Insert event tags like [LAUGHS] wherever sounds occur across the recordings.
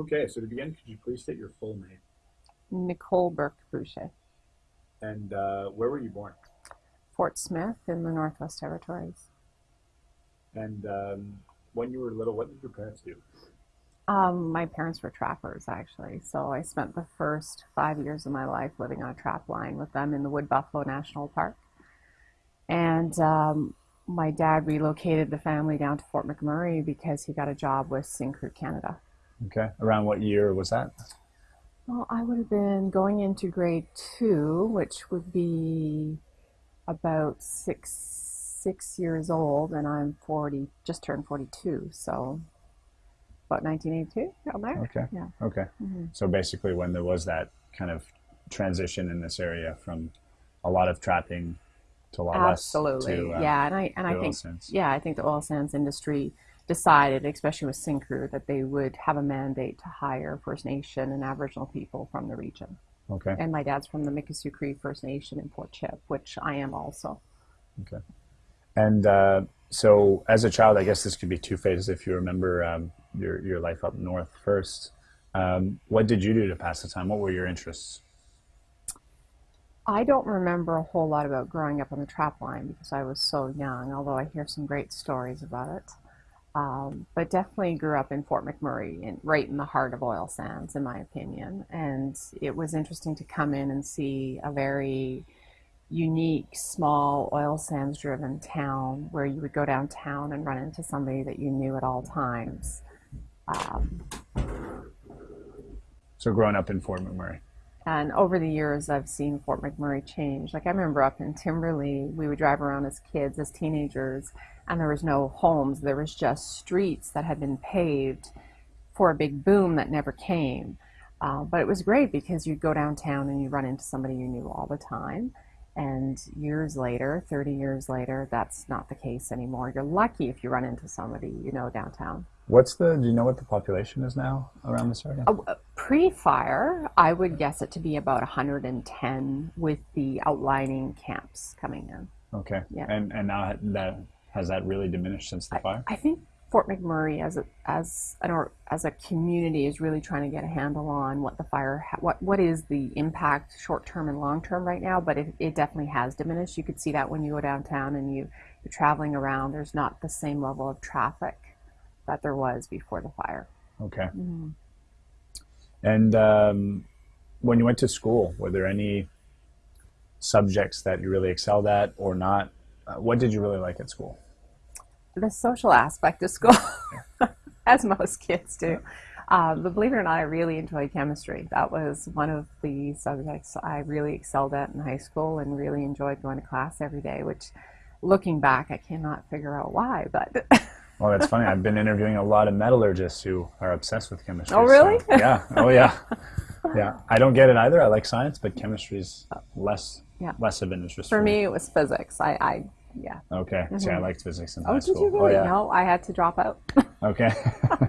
Okay, so to begin, could you please state your full name Nicole Bourque Bouchier, and uh, where were you born? Fort Smith in the Northwest Territories. And um, when you were little, what did your parents do? Um, my parents were trappers, actually, so I spent the first five years of my life living on a trap line with them in the Wood Buffalo National Park. And um, my dad relocated the family down to Fort McMurray because he got a job with Syncrude Canada. Okay, around what year was that? Well, I would have been going into grade two, which would be about six six years old, and I'm forty, just turned forty-two, so about 1982 around there. Okay. Yeah. Okay. hmm So basically, when there was that kind of transition in this area from a lot of trapping to a lot Absolutely. less to uh, yeah, and I and I think sands. yeah, I think the oil sands industry decided, especially with Syncrude, that they would have a mandate to hire First Nation and Aboriginal people from the region. Okay. And my dad's from the Mikisew Cree First Nation in Fort Chip, which I am also. Okay. And uh, so, as a child, I guess this could be two phases. If you remember um, your your life up north first, um, what did you do to pass the time? What were your interests? I don't remember a whole lot about growing up on the trap line because I was so young, although I hear some great stories about it. Um, but definitely grew up in Fort McMurray, in, right in the heart of oil sands, in my opinion. And it was interesting to come in and see a very unique, small oil sands driven town where you would go downtown and run into somebody that you knew at all times. Um, So, growing up in Fort McMurray. And over the years, I've seen Fort McMurray change. Like I remember up in Timberlea, we would drive around as kids, as teenagers, and there was no homes. There was just streets that had been paved for a big boom that never came. Uh, but it was great because you'd go downtown and you'd run into somebody you knew all the time. And years later, 30 years later, that's not the case anymore. You're lucky if you run into somebody you know downtown. What's the? Do you know what the population is now around this area? Uh, uh, Pre-fire, I would guess it to be about 110 with the outlining camps coming in. Okay. Yeah. And and now that has that really diminished since the fire? I think Fort McMurray as a as an or as a community is really trying to get a handle on what the fire ha- what what is the impact short term and long term right now, but it, it definitely has diminished. You could see that when you go downtown and you you're traveling around. There's not the same level of traffic that there was before the fire. Okay. Mhm. And um, when you went to school, were there any subjects that you really excelled at or not? Uh, what did you really like at school? the social aspect of school, [LAUGHS] as most kids do. Um, but believe it or not, I really enjoyed chemistry. That was one of the subjects I really excelled at in high school and really enjoyed going to class every day, which looking back, I cannot figure out why, but [LAUGHS] Well, that's funny. I've been interviewing a lot of metallurgists who are obsessed with chemistry. Oh, really? so- yeah. Oh, yeah. [LAUGHS] Yeah. I don't get it either. I like science, but chemistry's less Yeah. less of an interest for me, it was physics. I, I yeah. Okay. See, I Mhm. liked physics in Oh, high did you really? Oh, yeah. No, I had to drop out. [LAUGHS] Okay.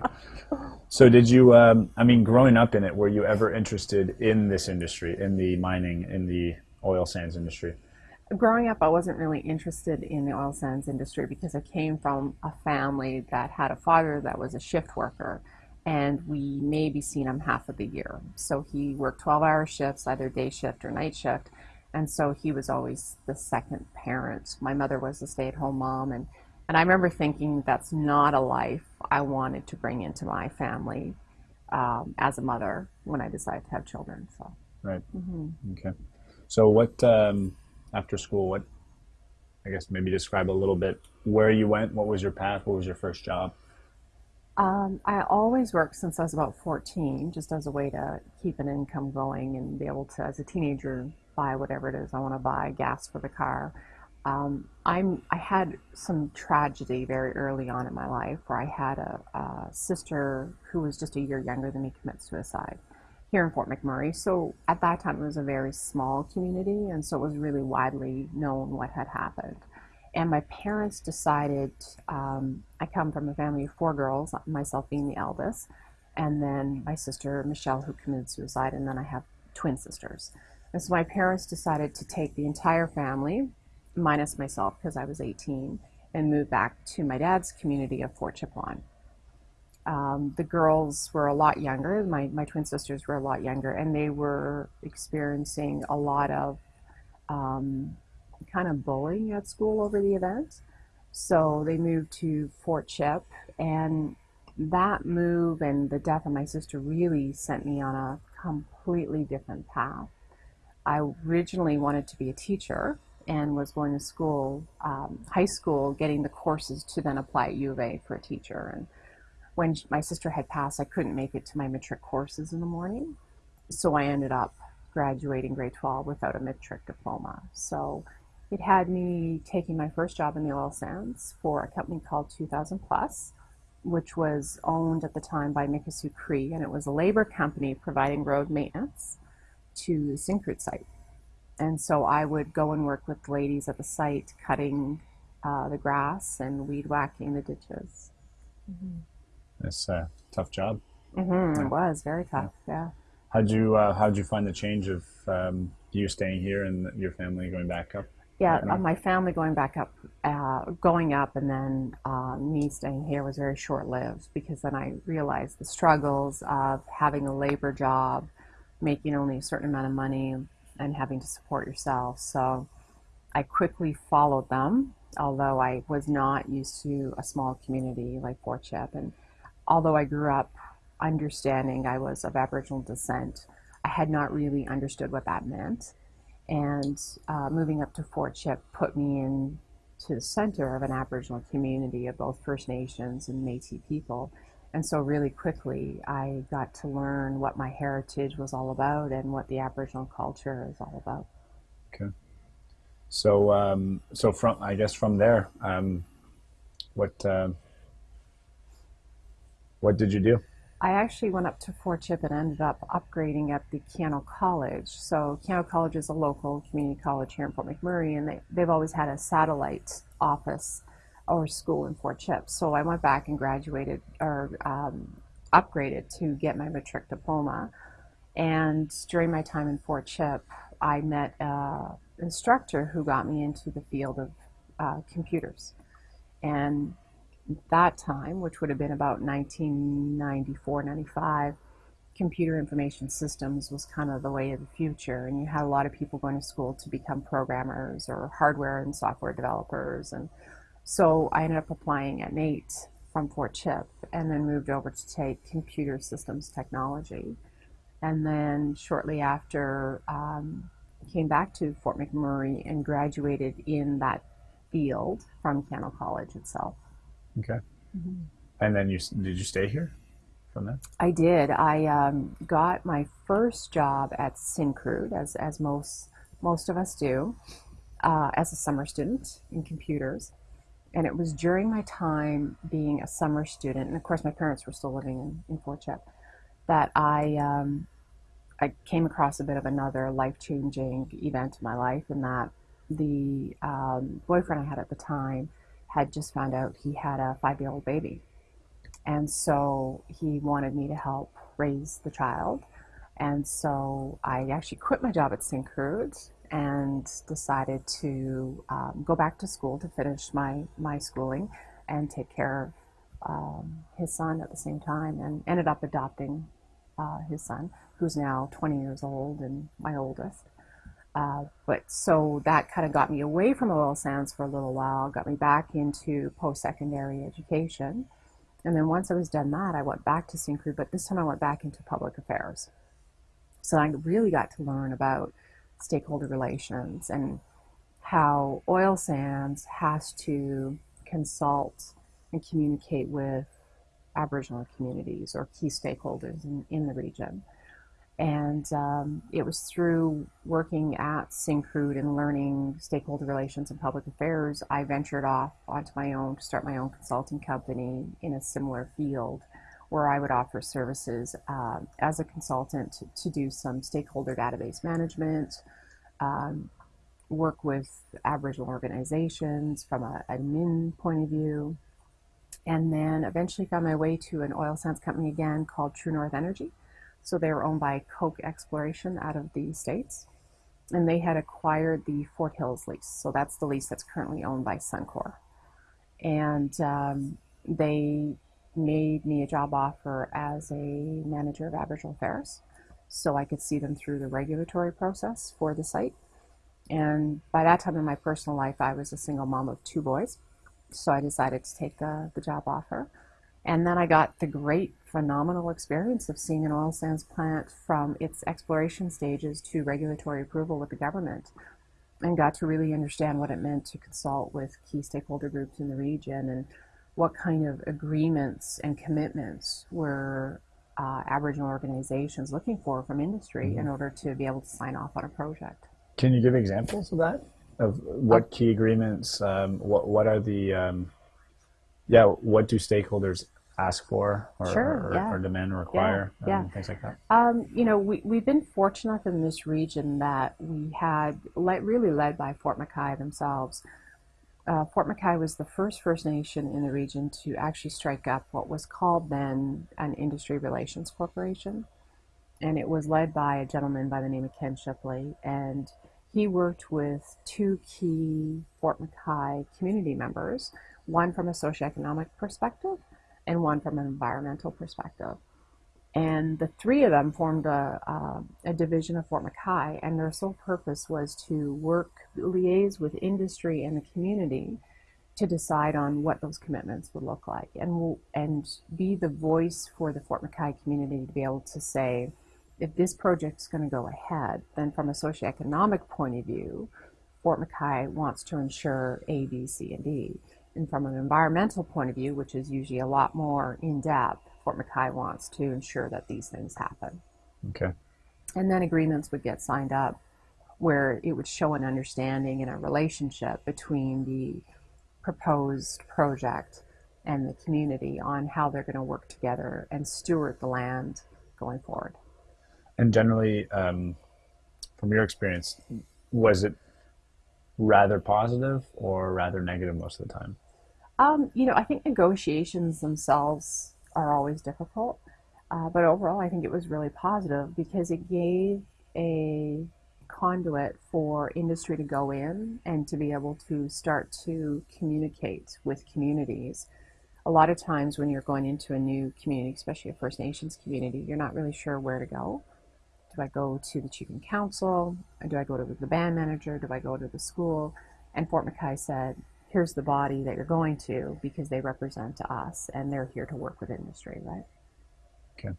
[LAUGHS] so did you, um, I mean, growing up in it, were you ever interested in this industry, in the mining, in the oil sands industry? Growing up, I wasn't really interested in the oil sands industry because I came from a family that had a father that was a shift worker, and we maybe seen him half of the year. So he worked 12 hour shifts, either day shift or night shift. And so he was always the second parent. My mother was a stay at home mom. And, and I remember thinking that's not a life I wanted to bring into my family um, as a mother when I decided to have children. So, Right. mhm. Okay. So what, um, after school, what, I guess maybe describe a little bit where you went, what was your path, what was your first job? Um, I always worked since I was about 14, just as a way to keep an income going and be able to, as a teenager, buy whatever it is I want to buy, gas for the car. Um, I'm I had some tragedy very early on in my life where I had a, a sister who was just a year younger than me commit suicide here in Fort McMurray. So at that time it was a very small community, and so it was really widely known what had happened. And my parents decided, um, I come from a family of four girls, myself being the eldest, and then my sister Michelle, who committed suicide, and then I have twin sisters. And so my parents decided to take the entire family, minus myself because I was 18, and move back to my dad's community of Fort Chipewyan. Um, the girls were a lot younger. My, my twin sisters were a lot younger, and they were experiencing a lot of um, kind of bullying at school over the event. So they moved to Fort Chip, and that move and the death of my sister really sent me on a completely different path. I originally wanted to be a teacher and was going to school, um, high school, getting the courses to then apply at U of A for a teacher. And when my sister had passed, I couldn't make it to my matric courses in the morning. So I ended up graduating grade 12 without a matric diploma. So it had me taking my first job in the oil sands for a company called 2000 Plus, which was owned at the time by Mikisew Cree, and it was a labor company providing road maintenance to the Syncrude site. And so I would go and work with the ladies at the site, cutting uh, the grass and weed whacking the ditches. It's a tough job. hmm Yeah. It was very tough, yeah. How'd you uh, how'd you find the change of um, you staying here and your family going back up? Yeah, uh, my family going back up, uh, going up, and then uh, me staying here was very short lived because then I realized the struggles of having a labor job, making only a certain amount of money, and having to support yourself. So I quickly followed them, although I was not used to a small community like Fort Chip. And although I grew up understanding I was of Aboriginal descent, I had not really understood what that meant. And uh, moving up to Fort Chip put me in to the center of an Aboriginal community of both First Nations and Métis people. And so, really quickly, I got to learn what my heritage was all about and what the Aboriginal culture is all about. Okay. So um, so from I guess from there, um, what uh, what did you do? I actually went up to Fort Chip and ended up upgrading at the Keyano College. So Keyano College is a local community college here in Fort McMurray, and they, they've always had a satellite office or school in Fort Chip. So I went back and graduated or um, upgraded to get my matric diploma. And during my time in Fort Chip, I met an instructor who got me into the field of uh, computers. And that time, which would have been about 1994, 95, computer information systems was kind of the way of the future. And you had a lot of people going to school to become programmers or hardware and software developers. And so I ended up applying at NAIT from Fort Chip and then moved over to take computer systems technology. And then shortly after, um, came back to Fort McMurray and graduated in that field from Keyano College itself. Okay. And then you did you stay here from there? I did. I um, got my first job at Syncrude, as as most most of us do, uh, as a summer student in computers. And it was during my time being a summer student, and of course my parents were still living in, in Fort Chip, that I um, I came across a bit of another life changing event in my life, in that the um, boyfriend I had at the time had just found out he had a five year old baby. And so he wanted me to help raise the child. And so I actually quit my job at Syncrude and decided to um, go back to school to finish my, my schooling and take care of um, his son at the same time and ended up adopting uh, his son, who's now 20 years old and my oldest. Uh, but so that kind of got me away from oil sands for a little while, got me back into post secondary education. And then once I was done that, I went back to Syncrude, but this time I went back into public affairs. So I really got to learn about stakeholder relations and how oil sands has to consult and communicate with Aboriginal communities or key stakeholders in, in the region. And um, it was through working at Syncrude and learning stakeholder relations and public affairs, I ventured off onto my own to start my own consulting company in a similar field where I would offer services uh, as a consultant to, to do some stakeholder database management, um, work with Aboriginal organizations from an admin point of view, and then eventually found my way to an oil sands company again called True North Energy. So they were owned by Koch Exploration out of the States. And they had acquired the Fort Hills lease. So that's the lease that's currently owned by Suncor. And um, they made me a job offer as a manager of Aboriginal Affairs so I could see them through the regulatory process for the site. And by that time in my personal life, I was a single mom of two boys. So I decided to take the, the job offer. And then I got the great, phenomenal experience of seeing an oil sands plant from its exploration stages to regulatory approval with the government and got to really understand what it meant to consult with key stakeholder groups in the region and what kind of agreements and commitments were uh, Aboriginal organizations looking for from industry mm-hmm. in order to be able to sign off on a project. Can you give examples of that? Of what uh, key agreements? Um, what what are the um, yeah? What do stakeholders ask for or, sure, or, yeah. or demand or require? Yeah, um, things like that. Um, you know, we we've been fortunate in this region that we had le- really led by Fort McKay themselves uh, Fort McKay was the first First Nation in the region to actually strike up what was called then an Industry Relations Corporation. And it was led by a gentleman by the name of Ken Shipley. And he worked with two key Fort McKay community members, one from a socioeconomic perspective and one from an environmental perspective. And the three of them formed a, uh, a division of Fort McKay, and their sole purpose was to work, liaise with industry and the community to decide on what those commitments would look like and, and be the voice for the Fort McKay community to be able to say, if this project's going to go ahead, then from a socioeconomic point of view, Fort McKay wants to ensure A, B, C, and D. And from an environmental point of view, which is usually a lot more in depth, Fort McKay wants to ensure that these things happen. Okay. And then agreements would get signed up where it would show an understanding and a relationship between the proposed project and the community on how they're going to work together and steward the land going forward. And generally, um, from your experience, was it rather positive or rather negative most of the time? Um, you know, I think negotiations themselves are always difficult. Uh, but overall, I think it was really positive because it gave a conduit for industry to go in and to be able to start to communicate with communities. A lot of times when you're going into a new community, especially a First Nations community, you're not really sure where to go. Do I go to the chief and council? Do I go to the band manager? Do I go to the school? And Fort McKay said, here's the body that you're going to because they represent us and they're here to work with industry, right? Okay.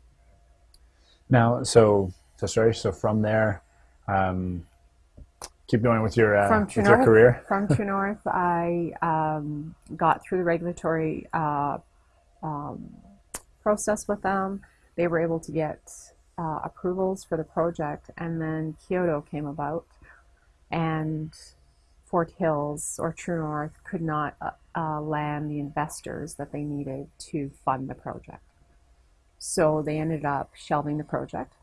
Now, so so sorry. So from there, um, keep going with your uh, from with North, your career. from [LAUGHS] True North, I um, got through the regulatory uh, um, process with them. They were able to get uh, approvals for the project, and then Kyoto came about, and Fort Hills or True North could not uh, uh, land the investors that they needed to fund the project. So they ended up shelving the project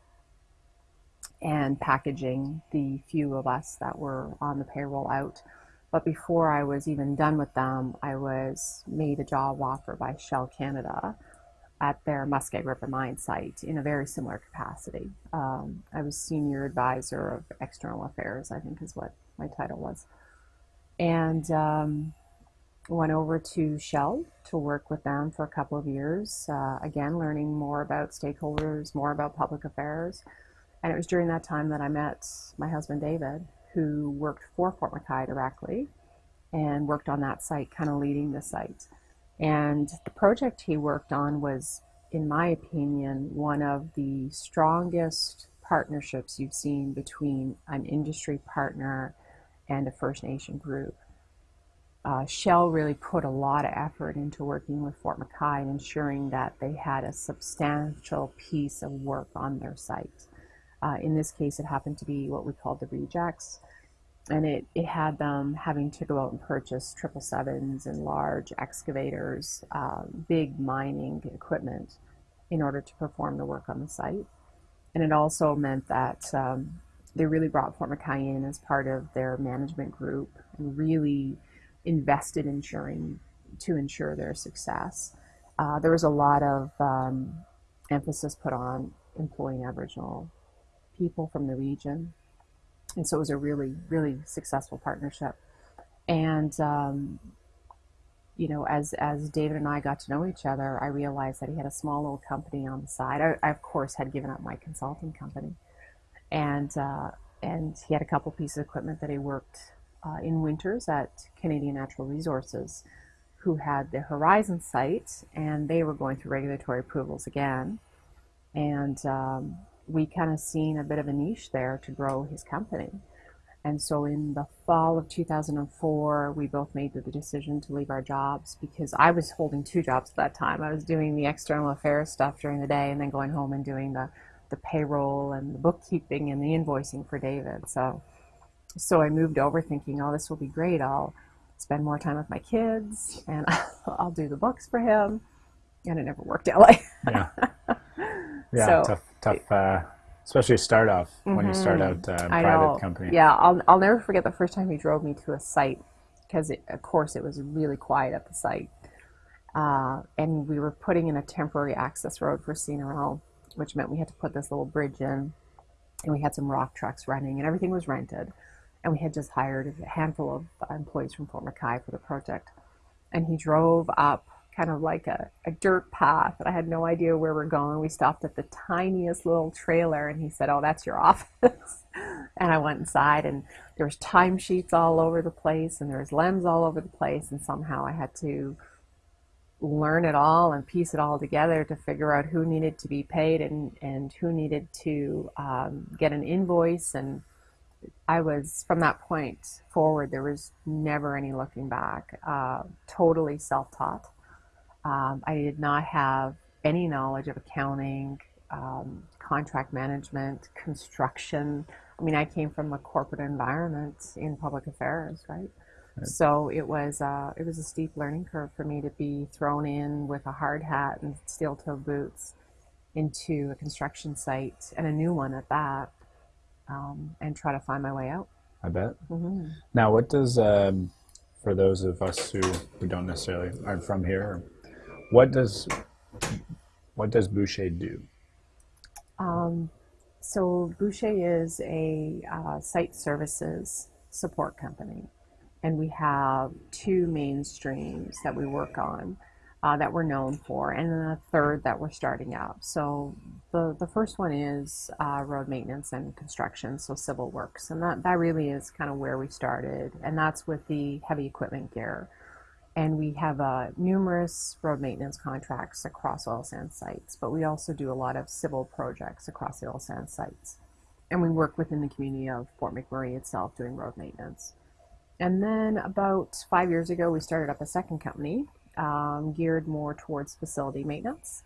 and packaging the few of us that were on the payroll out. But before I was even done with them, I was made a job offer by Shell Canada at their Muskeg River mine site in a very similar capacity. Um, I was senior advisor of external affairs, I think is what my title was and um, went over to Shell to work with them for a couple of years. Uh, again, learning more about stakeholders, more about public affairs. And it was during that time that I met my husband David, who worked for Fort McKay directly and worked on that site, kind of leading the site. And the project he worked on was, in my opinion, one of the strongest partnerships you've seen between an industry partner and a First Nation group. Uh, Shell really put a lot of effort into working with Fort McKay and ensuring that they had a substantial piece of work on their site. Uh, in this case, it happened to be what we called the rejects, and it, it had them having to go out and purchase triple sevens and large excavators, uh, big mining equipment in order to perform the work on the site. And it also meant that um, they really brought Fort McKay in as part of their management group and really invested in ensuring to ensure their success. Uh, there was a lot of um, emphasis put on employing Aboriginal people from the region, and so it was a really, really successful partnership. And um, you know, as as David and I got to know each other, I realized that he had a small little company on the side. I, I of course had given up my consulting company, and uh, and he had a couple pieces of equipment that he worked uh, in winters at Canadian Natural Resources, who had the Horizon site, and they were going through regulatory approvals again, and um, we kind of seen a bit of a niche there to grow his company. And so in the fall of 2004, we both made the decision to leave our jobs because I was holding two jobs at that time. I was doing the external affairs stuff during the day and then going home and doing the, the payroll and the bookkeeping and the invoicing for David. So, so I moved over thinking, oh, this will be great. I'll spend more time with my kids and [LAUGHS] I'll do the books for him. And it never worked out like Yeah. Yeah. So- tough, tough, uh, especially start off when you start out uh, private know. company. Yeah, I'll, I'll never forget the first time he drove me to a site because, of course, it was really quiet at the site. Uh, and we were putting in a temporary access road for CNRL, which meant we had to put this little bridge in. And we had some rock trucks running, and everything was rented. And we had just hired a handful of employees from Fort McKay for the project. And he drove up kind of like a, a dirt path, and I had no idea where we're going. We stopped at the tiniest little trailer, and he said, "Oh, that's your [LAUGHS] office." and I went inside, and there was timesheets all over the place, and there was lems all over the place, and somehow I had to learn it all and piece it all together to figure out who needed to be paid and, and who needed to um, get an invoice and I was from that point forward. There was never any looking back. Uh, totally self-taught. Um, I did not have any knowledge of accounting, um, contract management, construction. I mean, I came from a corporate environment in public affairs, right? So it was uh, it was a steep learning curve for me to be thrown in with a hard hat and steel-toe boots into a construction site and a new one at that, um, and try to find my way out. I bet. hmm Now, what does um, for those of us who, who don't necessarily aren't from here, what does what does Bouchier do? Um, so Bouchier is a uh, site services support company, and we have two main streams that we work on uh, that we're known for, and then a third that we're starting up. So the the first one is uh, road maintenance and construction, so civil works, and that that really is kind of where we started, and that's with the heavy equipment gear. And we have uh, numerous road maintenance contracts across oil sands sites, but we also do a lot of civil projects across the oil sands sites. And we work within the community of Fort McMurray itself doing road maintenance. And then about five years ago, we started up a second company um, geared more towards facility maintenance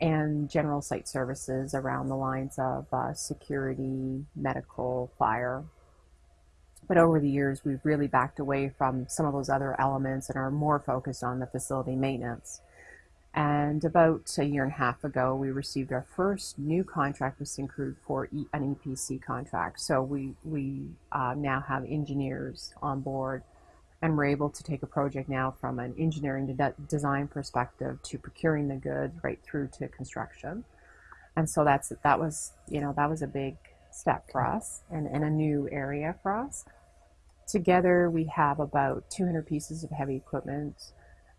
and general site services around the lines of uh, security, medical, fire, but over the years, we've really backed away from some of those other elements and are more focused on the facility maintenance. And about a year and a half ago, we received our first new contract with Syncrude for e- an EPC contract. So we, we uh, now have engineers on board and we're able to take a project now from an engineering to de- design perspective to procuring the goods right through to construction. And so that's that was you know that was a big step for us and, and a new area for us. Together, we have about 200 pieces of heavy equipment,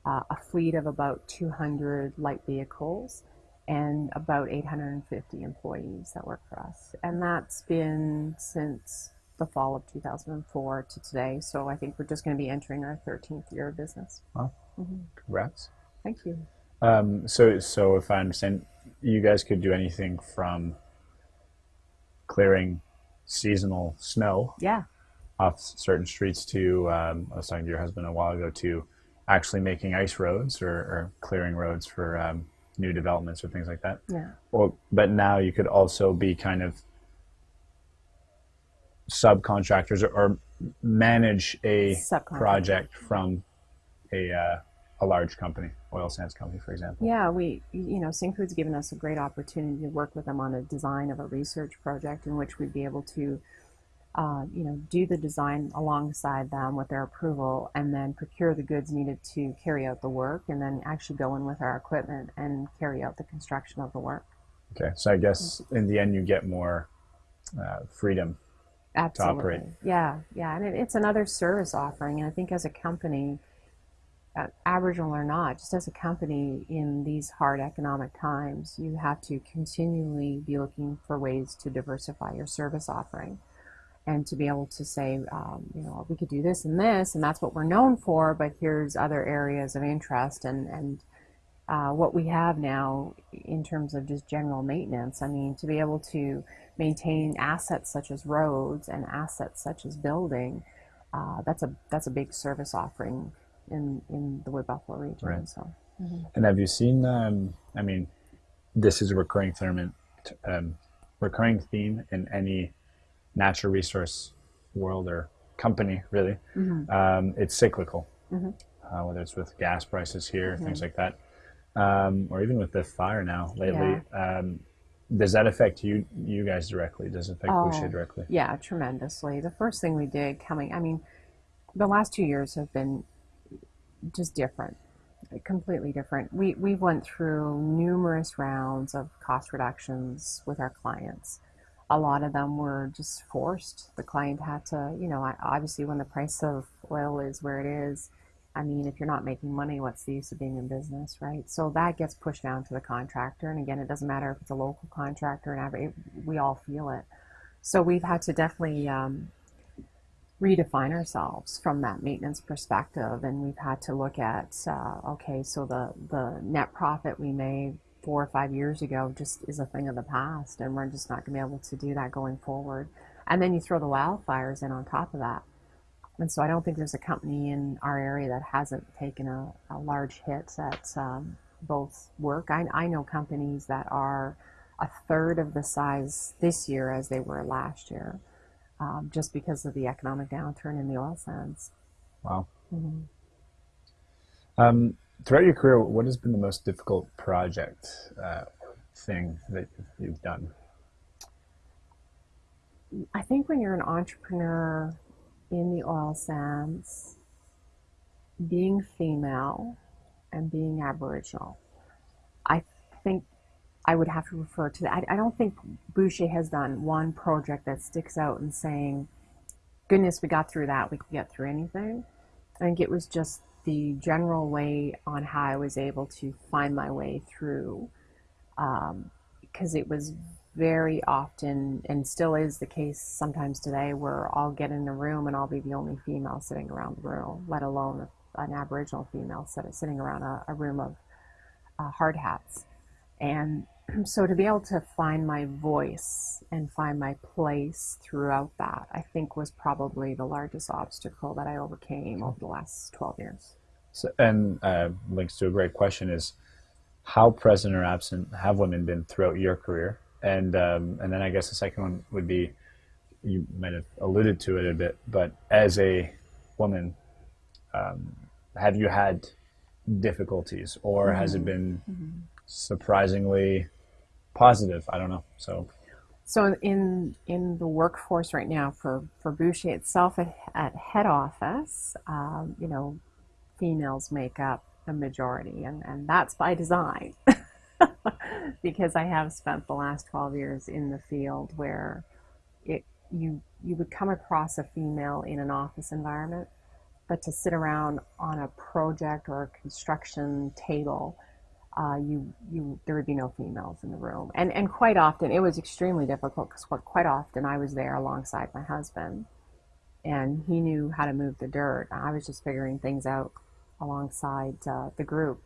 uh, a fleet of about 200 light vehicles, and about 850 employees that work for us. And that's been since the fall of 2004 to today. So I think we're just going to be entering our 13th year of business. Wow. Mhm. Congrats. Thank you. Um, so, so if I understand, you guys could do anything from clearing seasonal snow Yeah. Off certain streets to um, I was talking to your husband a while ago to actually making ice roads or, or clearing roads for um, new developments or things like that. Yeah. Well, but now you could also be kind of subcontractors or, or manage a project from a uh, a large company, oil sands company, for example. Yeah, we, you know, Syncrude's given us a great opportunity to work with them on a design of a research project in which we'd be able to, uh, you know, do the design alongside them with their approval and then procure the goods needed to carry out the work and then actually go in with our equipment and carry out the construction of the work. Okay, so I guess in the end you get more uh, freedom. Absolutely. operate. Yeah, yeah, and it, it's another service offering, and I think as a company, uh, Aboriginal or not, just as a company in these hard economic times, you have to continually be looking for ways to diversify your service offering and to be able to say, um, you know, we could do this and this, and that's what we're known for, but here's other areas of interest and, and uh, what we have now in terms of just general maintenance. I mean, to be able to maintain assets such as roads and assets such as building, uh, that's a that's a big service offering in in the Wood Buffalo region. Right. So. And have you seen? Um, I mean, this is a recurring theme, um, recurring theme in any natural resource world or company, really. Um, it's cyclical, uh, whether it's with gas prices here, things like that, um, or even with the fire now lately. Um, does that affect you, you guys directly? Does it affect Oh. Bouchier directly? Yeah, tremendously. The first thing we did coming, I mean, the last two years have been just different, completely different. We we went through numerous rounds of cost reductions with our clients. A lot of them were just forced. The client had to, you know, obviously when the price of oil is where it is, I mean, if you're not making money, what's the use of being in business, right? So that gets pushed down to the contractor. And again, it doesn't matter if it's a local contractor and every, we all feel it. So we've had to definitely um, redefine ourselves from that maintenance perspective, and we've had to look at uh, okay, so the the net profit we made four or five years ago just is a thing of the past, and we're just not going to be able to do that going forward. And then you throw the wildfires in on top of that. And so I don't think there's a company in our area that hasn't taken a, a large hit at um, both work. I, I know companies that are a third of the size this year as they were last year, um, just because of the economic downturn in the oil sands. Wow. Mhm. Um, throughout your career, what has been the most difficult project uh, thing that you've done? I think when you're an entrepreneur in the oil sands, being female and being Aboriginal, I think I would have to refer to that. I, I don't think Bouchier has done one project that sticks out and saying, goodness, we got through that, we can get through anything. I think it was just the general way on how I was able to find my way through because it was very often and still is the case sometimes today where I'll get in a room and I'll be the only female sitting around the room, let alone an Aboriginal female sit- sitting around a, a room of uh, hard hats. And [CLEARS THROAT] so to be able to find my voice and find my place throughout that, I think was probably the largest obstacle that I overcame over the last 12 years. So, and uh, links to a great question is how present or absent have women been throughout your career? And um, and then I guess the second one would be you might have alluded to it a bit, but as a woman, um, have you had difficulties, or has it been surprisingly positive? I don't know. So So in in the workforce right now for for Bouchier itself at, at head office, um, you know, females make up the majority, and and that's by design, [LAUGHS] because I have spent the last twelve years in the field where it you you would come across a female in an office environment, but to sit around on a project or a construction table uh, you you there would be no females in the room, and and quite often it was extremely difficult because quite often I was there alongside my husband, and he knew how to move the dirt. I was just figuring things out alongside uh, the group,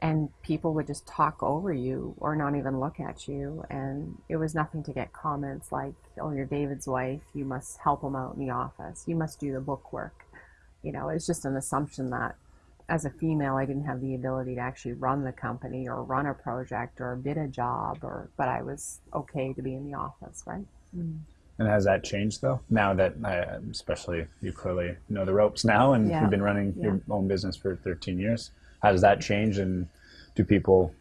and people would just talk over you or not even look at you, and it was nothing to get comments like, "Oh, you're David's wife. You must help him out in the office. You must do the book work." You know, it's just an assumption that as a female, I didn't have the ability to actually run the company or run a project or bid a job, or but I was okay to be in the office, right? And has that changed though? Now that, uh, especially you clearly know the ropes now, and Yeah. you've been running your own business for 13 years. Has that changed, and do people,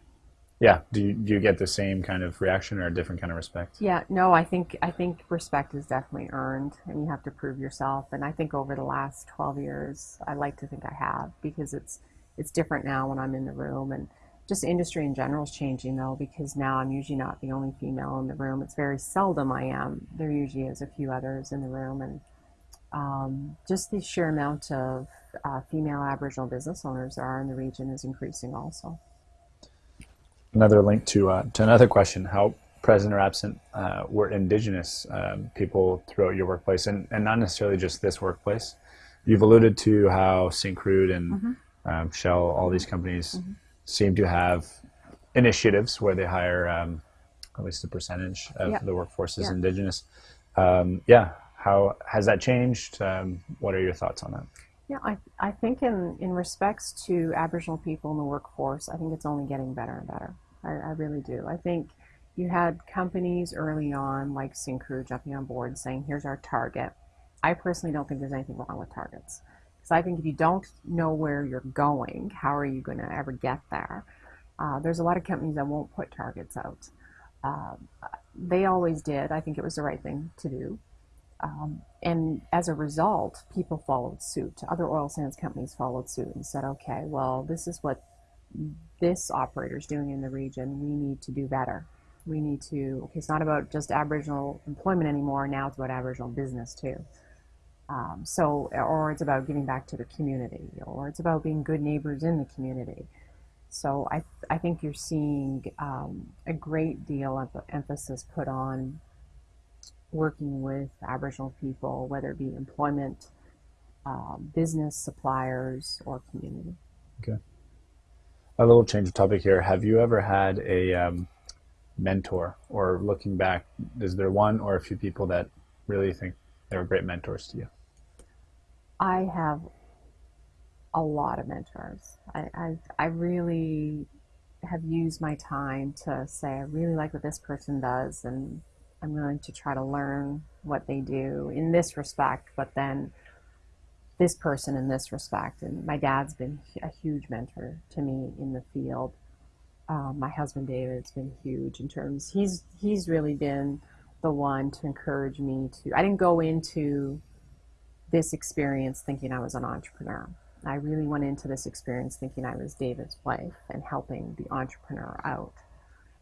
yeah, do you, do you get the same kind of reaction or a different kind of respect? Yeah, no, I think I think respect is definitely earned, and you have to prove yourself. And I think over the last 12 years, I like to think I have because it's it's different now when I'm in the room, and just industry in general is changing though because now I'm usually not the only female in the room. It's very seldom I am. There usually is a few others in the room, and Um, just the sheer amount of uh, female Aboriginal business owners there are in the region is increasing also. Another link to, uh, to another question, how present or absent uh, were Indigenous um, people throughout your workplace, and, and not necessarily just this workplace. You've alluded to how Syncrude and mm-hmm. um, Shell, all these companies, mm-hmm. Seem to have initiatives where they hire um, at least a percentage of the workforce is Indigenous. Um, yeah, how has that changed? Um, what are your thoughts on that? Yeah, I, I think in, in respects to Aboriginal people in the workforce, I think it's only getting better and better. I, I really do. I think you had companies early on like Syncrude jumping on board saying, here's our target. I personally don't think there's anything wrong with targets. Because I think if you don't know where you're going, how are you going to ever get there? Uh, there's a lot of companies that won't put targets out. Uh, they always did. I think it was the right thing to do. Um, and as a result, people followed suit. Other oil sands companies followed suit and said, okay, well, this is what this operator is doing in the region. We need to do better we need to, okay, it's not about just Aboriginal employment anymore, now it's about Aboriginal business too. Um, so, or it's about giving back to the community, or it's about being good neighbors in the community. So I, I think you're seeing um, a great deal of emphasis put on working with Aboriginal people, whether it be employment, um, business, suppliers, or community. Okay. A little change of topic here. Have you ever had a um, mentor or looking back is there one or a few people that really think they were great mentors to you. I have a lot of mentors. I i, I really have used my time to say i really like what this person does and i'm willing to try to learn what they do in this respect but then this person in this respect. And my dad's been a huge mentor to me in the field. Um, my husband David's been huge in terms. He's he's really been the one to encourage me to. I didn't go into this experience thinking I was an entrepreneur. I really went into this experience thinking I was David's wife and helping the entrepreneur out.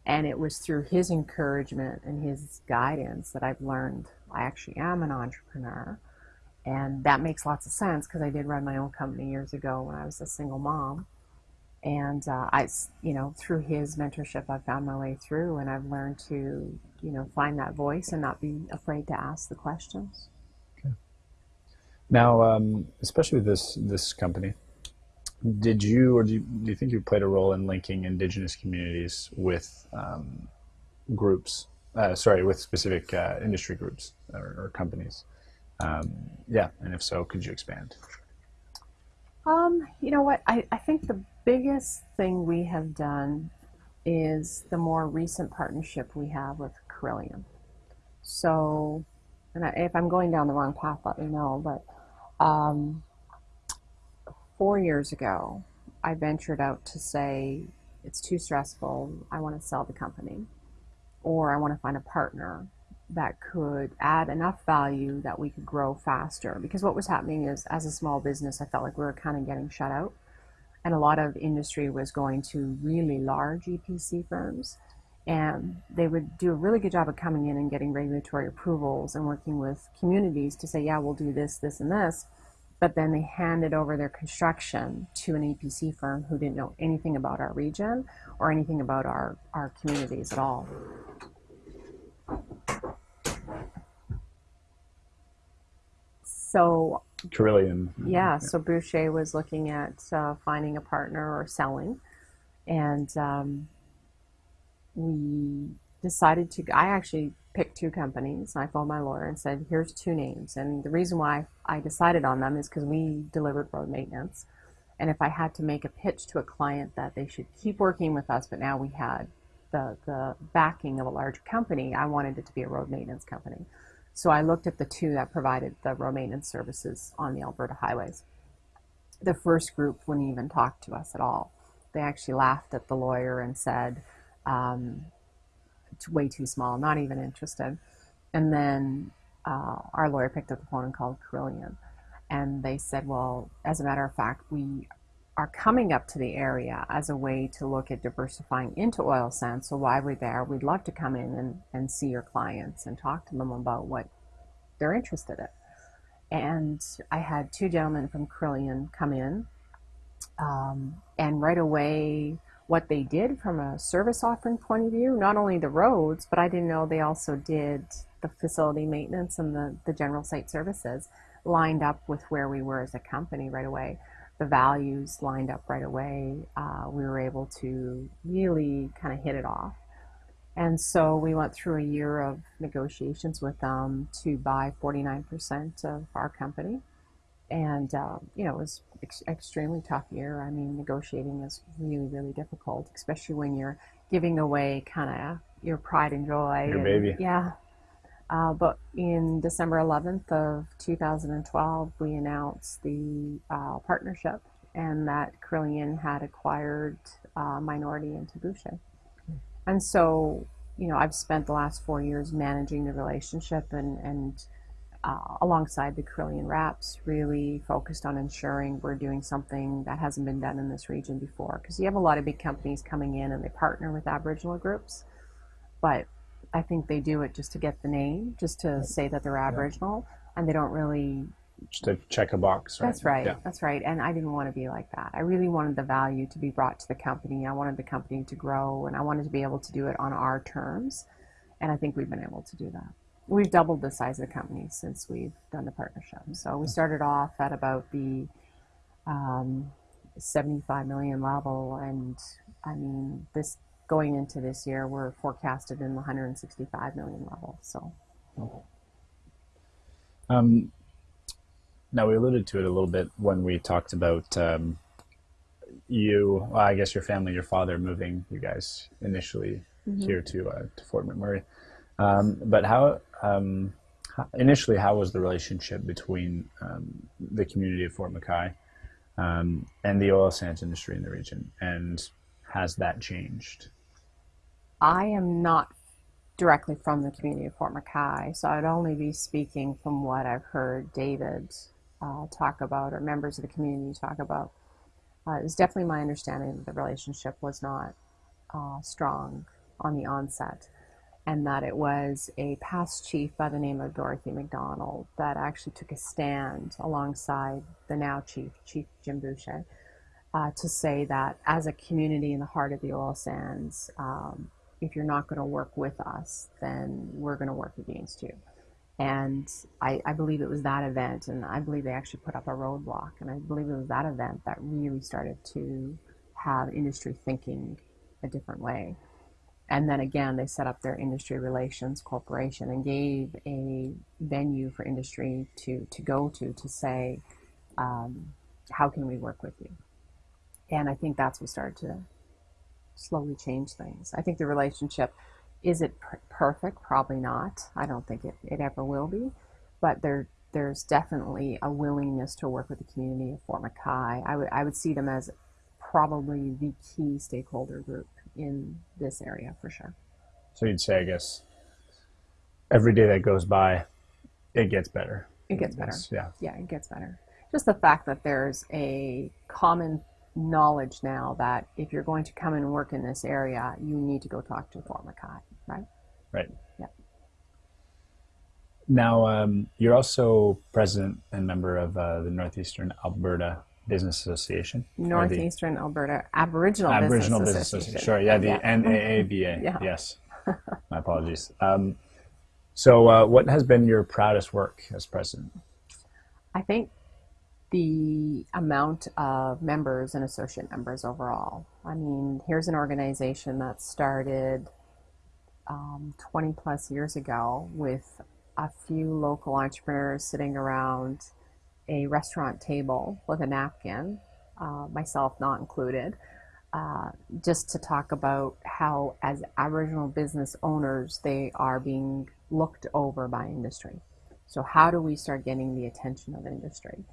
And it was through his encouragement and his guidance that I've learned I actually am an entrepreneur. And that makes lots of sense because I did run my own company years ago when I was a single mom and uh, I, you know, through his mentorship, I found my way through, and I've learned to, you know, find that voice and not be afraid to ask the questions. Okay. Now, um, especially with this this company, did you or do you, do you think you played a role in linking Indigenous communities with um, groups? Uh, sorry, with specific uh, industry groups or, or companies. Um, yeah, and if so, could you expand? Um, you know what? I, I think the biggest thing we have done is the more recent partnership we have with Carillion. So, and I, if I'm going down the wrong path, let me know. But um, four years ago, I ventured out to say it's too stressful. I want to sell the company, or I want to find a partner that could add enough value that we could grow faster. Because what was happening is, as a small business, I felt like we were kind of getting shut out and a lot of industry was going to really large EPC firms. And they would do a really good job of coming in and getting regulatory approvals and working with communities to say, yeah, we'll do this, this, and this. But then they handed over their construction to an EPC firm who didn't know anything about our region or anything about our, our communities at all. So Carillion. Yeah, so Bouchier was looking at uh, finding a partner or selling, and um, we decided to. I actually picked two companies. I phoned my lawyer and said, "Here's two names." And the reason why I decided on them is because we delivered road maintenance, and if I had to make a pitch to a client that they should keep working with us, but now we had the the backing of a large company, I wanted it to be a road maintenance company. So I looked at the two that provided the road maintenance services on the Alberta highways. The first group wouldn't even talk to us at all. They actually laughed at the lawyer and said, um, it's way too small, not even interested. And then uh, our lawyer picked up the phone and called Carillion. And they said, well, as a matter of fact, we are coming up to the area as a way to look at diversifying into oil sands. So while we're there, we'd love to come in and, and see your clients and talk to them about what they're interested in. And I had two gentlemen from Carillion come in, um, and right away, what they did from a service offering point of view, not only the roads, but I didn't know they also did the facility maintenance and the, the general site services lined up with where we were as a company right away. The values lined up right away. Uh, we were able to really kind of hit it off. And so we went through a year of negotiations with them to buy 49% of our company. And, uh, you know, it was ex- extremely tough year. I mean, negotiating is really, really difficult, especially when you're giving away kind of your pride and joy. Your and, baby. Yeah. Uh, but in December 11th of 2012, we announced the uh, partnership and that Carillion had acquired uh, minority into Bouchier. And so, you know, I've spent the last four years managing the relationship and, and uh, alongside the Carillion Reps, really focused on ensuring we're doing something that hasn't been done in this region before. Because you have a lot of big companies coming in and they partner with Aboriginal groups, but I think they do it just to get the name, just to say that they're Aboriginal, and they don't really Just to check a box. Right? that's right. Yeah. That's right. And I didn't want to be like that. I really wanted the value to be brought to the company. I wanted the company to grow and I wanted to be able to do it on our terms. And I think we've been able to do that. We've doubled the size of the company since we've done the partnership. So we started off at about the um, 75 million level. And I mean, this going into this year, we're forecasted in the 165 million level. So Um, now we alluded to it a little bit when we talked about um, you. Well, I guess your family, your father, moving you guys initially here to uh, to Fort McMurray. Um, but how, um, how initially how was the relationship between um, the community of Fort McKay um, and the oil sands industry in the region, and has that changed? I am not directly from the community of Fort McKay, so I'd only be speaking from what I've heard David uh, talk about or members of the community talk about. Uh, it's definitely my understanding that the relationship was not uh, strong on the onset, and that it was a past chief by the name of Dorothy McDonald that actually took a stand alongside the now chief, Chief Jim Boucher, uh, to say that as a community in the heart of the oil sands, um, if you're not going to work with us, then we're going to work against you. And I, I believe it was that event, and I believe they actually put up a roadblock, and I believe it was that event that really started to have industry thinking a different way. And then again, they set up their industry relations corporation and gave a venue for industry to, to go to to say, um, how can we work with you? And I think that's what started to slowly change things. I think the relationship is it per- perfect? Probably not. I don't think it, it ever will be, but there there's definitely a willingness to work with the community of Fort McKay. I would I would see them as probably the key stakeholder group in this area for sure. So you'd say, I guess, every day that goes by, it gets better. It gets better. Yes, yeah. Yeah, it gets better. Just the fact that there's a common knowledge now that if you're going to come and work in this area, you need to go talk to Fort McKay, right? Right. Yeah. Now, um, you're also president and member of uh, the Northeastern Alberta Business Association. Northeastern Alberta Aboriginal, Aboriginal Business, Business Association. Association. Sure, yeah, the Yeah. NAABA. [LAUGHS] Yeah. Yes. My apologies. Um, so, uh, what has been your proudest work as president? I think the amount of members and associate members overall. I mean, here's an organization that started um, 20 plus years ago with a few local entrepreneurs sitting around a restaurant table with a napkin, uh, myself not included, uh, just to talk about how, as Aboriginal business owners, they are being looked over by industry. So, how do we start getting the attention of industry?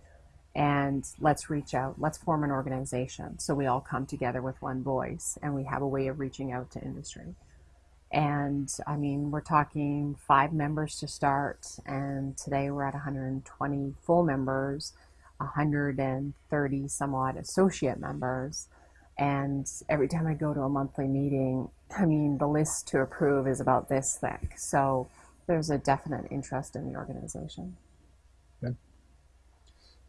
And let's reach out, let's form an organization so we all come together with one voice and we have a way of reaching out to industry. And I mean, we're talking five members to start, and today we're at 120 full members, 130 some odd associate members. And every time I go to a monthly meeting, I mean, the list to approve is about this thick. So there's a definite interest in the organization.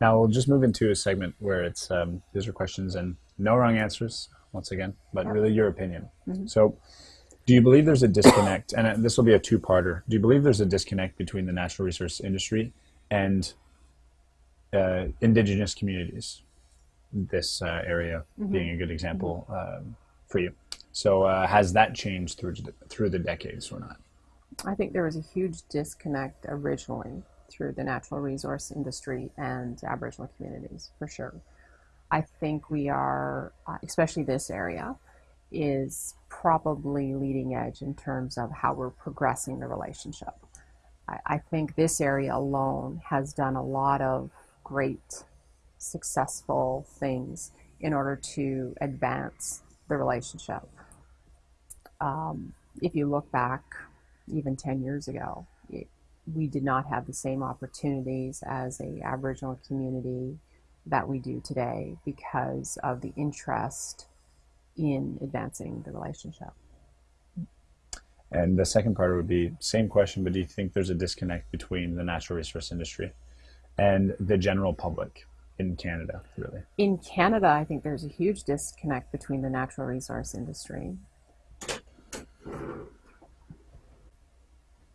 Now we'll just move into a segment where it's um, these are questions and no wrong answers once again, but Yep. really your opinion. Mhm. So, do you believe there's a disconnect? And uh, this will be a two-parter. Do you believe there's a disconnect between the natural resource industry and uh, indigenous communities? This uh, area being a good example um, for you. So, uh, has that changed through through the decades or not? I think there was a huge disconnect originally through the natural resource industry and Aboriginal communities, for sure. I think we are, uh, especially this area, is probably leading edge in terms of how we're progressing the relationship. I, I think this area alone has done a lot of great, successful things in order to advance the relationship. Um, if you look back even 10 years ago, we did not have the same opportunities as a Aboriginal community that we do today because of the interest in advancing the relationship. And the second part would be same question, but do you think there's a disconnect between the natural resource industry and the general public in Canada, really? In Canada, I think there's a huge disconnect between the natural resource industry.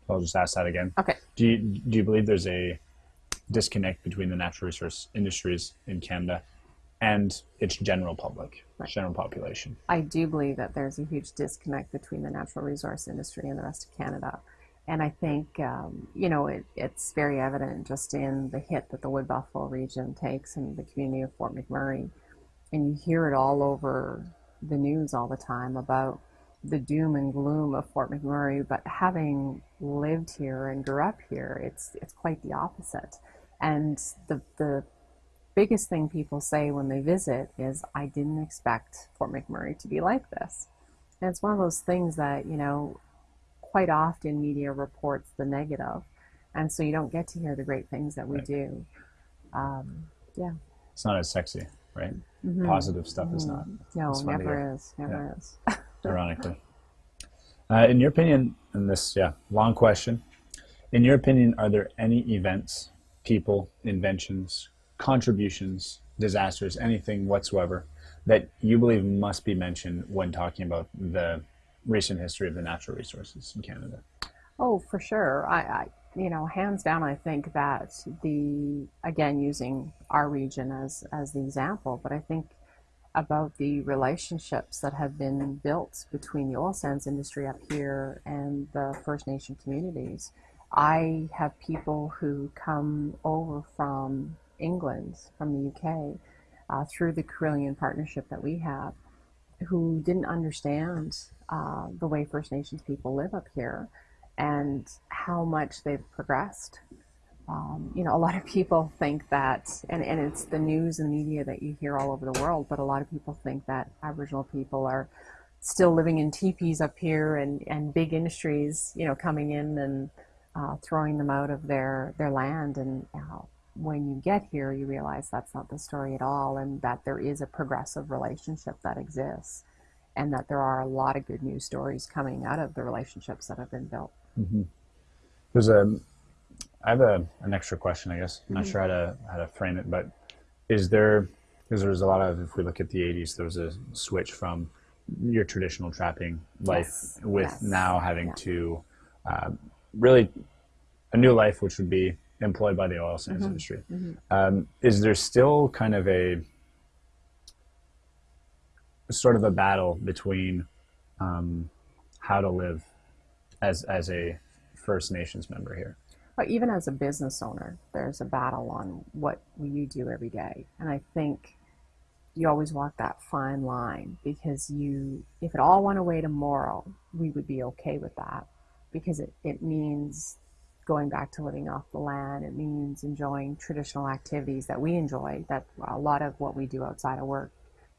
I'll just ask that again. Okay. Do you do you believe there's a disconnect between the natural resource industries in Canada and its general public, Right. general population? I do believe that there's a huge disconnect between the natural resource industry and the rest of Canada. And I think, um, you know, it, it's very evident just in the hit that the Wood Buffalo region takes in the community of Fort McMurray. And you hear it all over the news all the time about the doom and gloom of Fort McMurray. But having lived here and grew up here, it's, it's quite the opposite. And the, the biggest thing people say when they visit is, I didn't expect Fort McMurray to be like this. And it's one of those things that, you know, quite often media reports the negative, and so you don't get to hear the great things that we Right. do. Um, yeah. It's not as sexy, right? Mhm. Positive stuff is not, No, fun to never is. Never is. [LAUGHS] ironically. Uh, in your opinion, and this, yeah, long question. In your opinion, are there any events, people, inventions, contributions, disasters, anything whatsoever that you believe must be mentioned when talking about the recent history of the natural resources in Canada? Oh, for sure. I, I, you know, hands down, I think that the again using our region as as the example, but I think about the relationships that have been built between the oil sands industry up here and the First Nation communities. I have people who come over from England, from the UK, uh, through the Carillion partnership that we have, who didn't understand uh, the way First Nations people live up here and how much they've progressed. Um, you know, a lot of people think that, and, and it's the news and media that you hear all over the world, but a lot of people think that Aboriginal people are still living in teepees up here and, and big industries, you know, coming in and uh, throwing them out of their, their land. And uh, when you get here, you realize that's not the story at all, and that there is a progressive relationship that exists, and that there are a lot of good news stories coming out of the relationships that have been built. Mm-hmm. There's a, I have a, an extra question, I guess. I'm not sure how to how to frame it, but is there because there was a lot of if we look at the 80s, there was a switch from your traditional trapping life Yes, with yes, now having yeah. to uh, really a new life, which would be employed by the oil sands Mhm, industry. mhm. Um, is there still kind of a sort of a battle between um, how to live as as a First Nations member here? But even as a business owner, there's a battle on what you do every day. And I think you always walk that fine line because you, if it all went away tomorrow, we would be okay with that because it, it means going back to living off the land. It means enjoying traditional activities that we enjoy, that a lot of what we do outside of work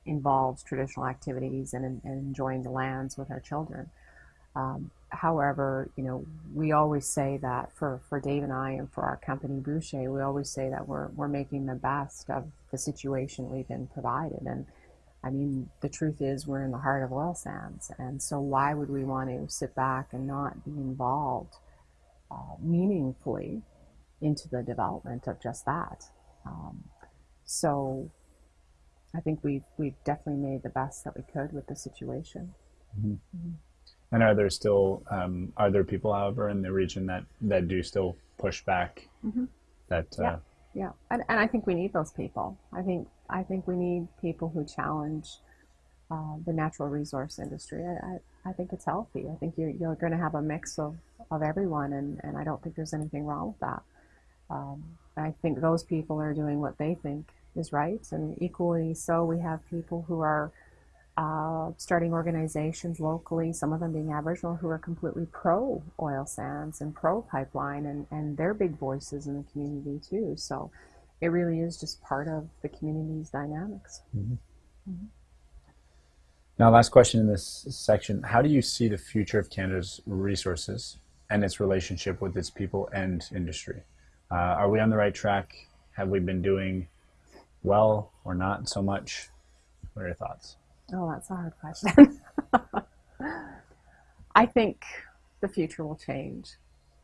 involves traditional activities and, and enjoying the lands with our children. Um, however, you know, we always say that for, for Dave and I and for our company Bouchier, we always say that we're, we're making the best of the situation we've been provided. And I mean, the truth is we're in the heart of oil sands. And so why would we want to sit back and not be involved uh, meaningfully into the development of just that? Um, so I think we've we've definitely made the best that we could with the situation. And are there still um, are there people, however, in the region that that do still push back? That uh, Yeah. Yeah, and, and I think we need those people. I think I think we need people who challenge uh, the natural resource industry. I, I, I think it's healthy. I think you're, you're going to have a mix of, of everyone, and, and I don't think there's anything wrong with that. Um, I think those people are doing what they think is right, and equally so, we have people who are uh, starting organizations locally, some of them being Aboriginal, who are completely pro oil sands and pro pipeline, and, and they're big voices in the community too. So it really is just part of the community's dynamics. Now, last question in this section: How do you see the future of Canada's resources and its relationship with its people and industry? Uh, are we on the right track? Have we been doing well or not so much? What are your thoughts? Oh, that's a hard question. [LAUGHS] I think the future will change.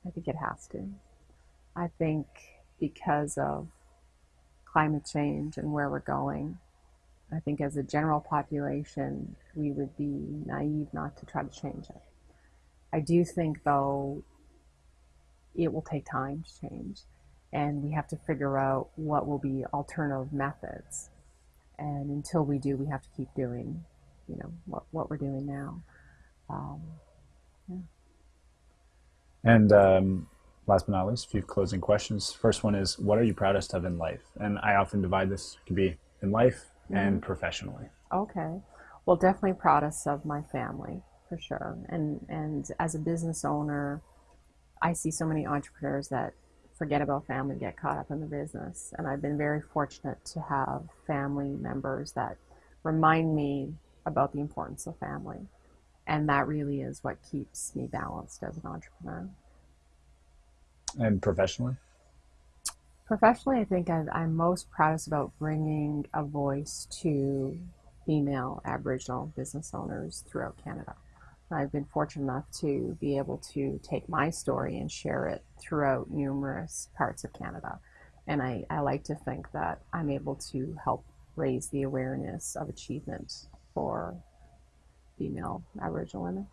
I think it has to. I think because of climate change and where we're going, I think as a general population, we would be naive not to try to change it. I do think, though, it will take time to change, and we have to figure out what will be alternative methods. And until we do, we have to keep doing, you know, what, what we're doing now. Um, And um, last but not least, a few closing questions. First one is, what are you proudest of in life? And I often divide this could be in life and professionally. Okay. Well, definitely proudest of my family for sure. And and as a business owner, I see so many entrepreneurs that forget about family, get caught up in the business. And I've been very fortunate to have family members that remind me about the importance of family. And that really is what keeps me balanced as an entrepreneur. And professionally? Professionally, I think I, I'm most proudest about bringing a voice to female Aboriginal business owners throughout Canada. I've been fortunate enough to be able to take my story and share it throughout numerous parts of Canada. And I, I like to think that I'm able to help raise the awareness of achievement for female Aboriginal women.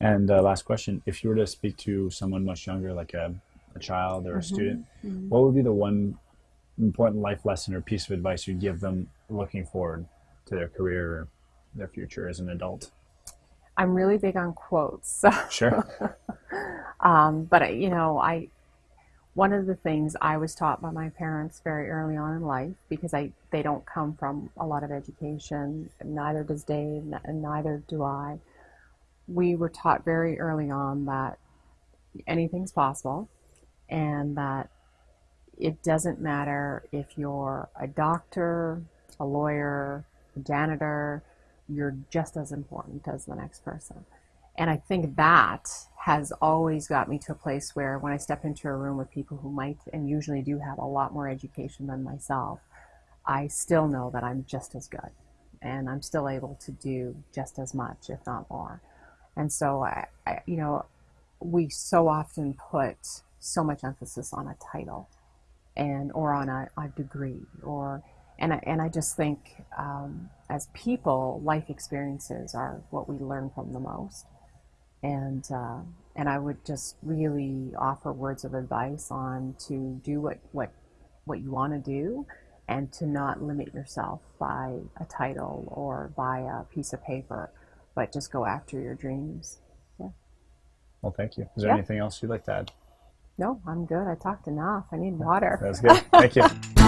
And uh, last question: If you were to speak to someone much younger, like a, a child or a student, what would be the one important life lesson or piece of advice you'd give them looking forward to their career or their future as an adult? I'm really big on quotes. [LAUGHS] So Sure. [LAUGHS] Um, but I- you know, I one of the things I was taught by my parents very early on in life because I they don't come from a lot of education. Neither does Dave, and neither do I. We were taught very early on that anything's possible, and that it doesn't matter if you're a doctor, a lawyer, a janitor. You're just as important as the next person. And I think that has always got me to a place where when I step into a room with people who might and usually do have a lot more education than myself, I still know that I'm just as good and I'm still able to do just as much, if not more. And so, I, I, you know, we so often put so much emphasis on a title and or on a, a degree or and I, and I just think um, as people life experiences are what we learn from the most and uh, and I would just really offer words of advice on to do what what what you want to do and to not limit yourself by a title or by a piece of paper but just go after your dreams yeah Well, thank you. Is there Yeah. anything else you'd like to add? no i'm good i talked enough i need water That's good. Thank you. [LAUGHS]